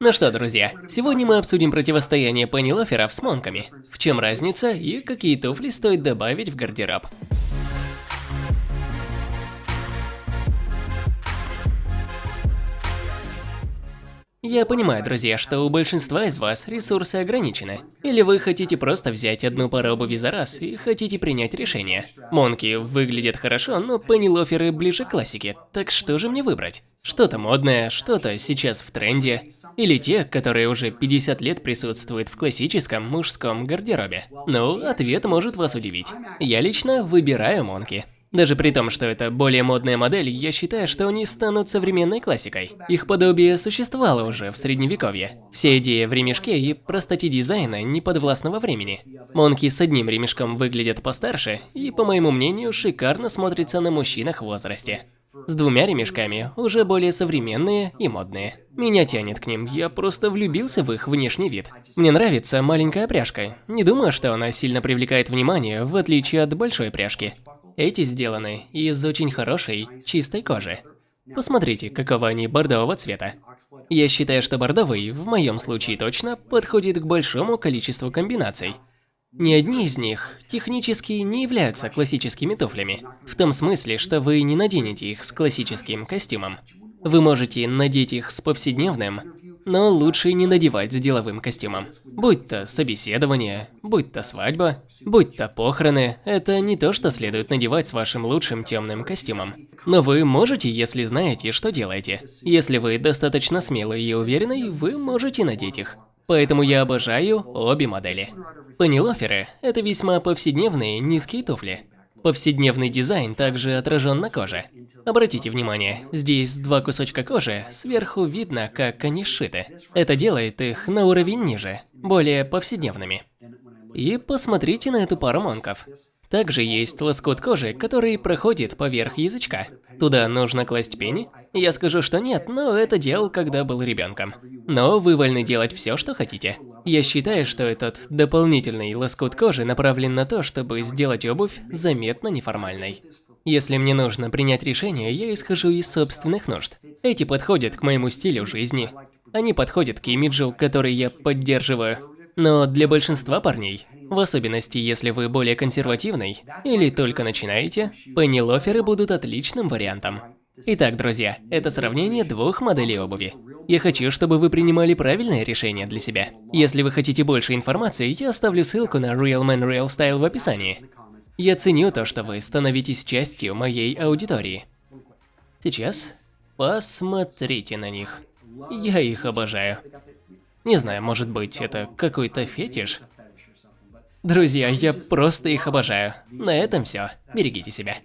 Ну что, друзья, сегодня мы обсудим противостояние пеннилоферов с монками. В чем разница и какие туфли стоит добавить в гардероб. Я понимаю, друзья, что у большинства из вас ресурсы ограничены. Или вы хотите просто взять одну пару обуви за раз и хотите принять решение. Монки выглядят хорошо, но пеннилоферы ближе к классике. Так что же мне выбрать? Что-то модное, что-то сейчас в тренде. Или те, которые уже 50 лет присутствуют в классическом мужском гардеробе. Ну, ответ может вас удивить. Я лично выбираю монки. Даже при том, что это более модная модель, я считаю, что они станут современной классикой. Их подобие существовало уже в средневековье. Все идеи в ремешке и простоте дизайна не подвластного времени. Монки с одним ремешком выглядят постарше и, по моему мнению, шикарно смотрятся на мужчинах в возрасте. С двумя ремешками, уже более современные и модные. Меня тянет к ним, я просто влюбился в их внешний вид. Мне нравится маленькая пряжка. Не думаю, что она сильно привлекает внимание, в отличие от большой пряжки. Эти сделаны из очень хорошей, чистой кожи. Посмотрите, какого они бордового цвета. Я считаю, что бордовый, в моем случае точно, подходит к большому количеству комбинаций. Ни одни из них технически не являются классическими туфлями, в том смысле, что вы не наденете их с классическим костюмом. Вы можете надеть их с повседневным, но лучше не надевать с деловым костюмом. Будь то собеседование, будь то свадьба, будь то похороны, это не то, что следует надевать с вашим лучшим темным костюмом. Но вы можете, если знаете, что делаете. Если вы достаточно смелый и уверенный, вы можете надеть их. Поэтому я обожаю обе модели. Пеннилоферы – это весьма повседневные низкие туфли. Повседневный дизайн также отражен на коже. Обратите внимание, здесь два кусочка кожи, сверху видно, как они сшиты. Это делает их на уровень ниже, более повседневными. И посмотрите на эту пару монков. Также есть лоскут кожи, который проходит поверх язычка. Туда нужно класть пени? Я скажу, что нет, но это делал, когда был ребенком. Но вы вольны делать все, что хотите. Я считаю, что этот дополнительный лоскут кожи направлен на то, чтобы сделать обувь заметно неформальной. Если мне нужно принять решение, я исхожу из собственных нужд. Эти подходят к моему стилю жизни. Они подходят к имиджу, который я поддерживаю. Но для большинства парней в особенности, если вы более консервативный или только начинаете, пеннилоферы будут отличным вариантом. Итак, друзья, это сравнение двух моделей обуви. Я хочу, чтобы вы принимали правильное решение для себя. Если вы хотите больше информации, я оставлю ссылку на Real Man Real Style в описании. Я ценю то, что вы становитесь частью моей аудитории. Сейчас посмотрите на них. Я их обожаю. Не знаю, может быть, это какой-то фетиш? Друзья, я просто их обожаю. На этом все. Берегите себя.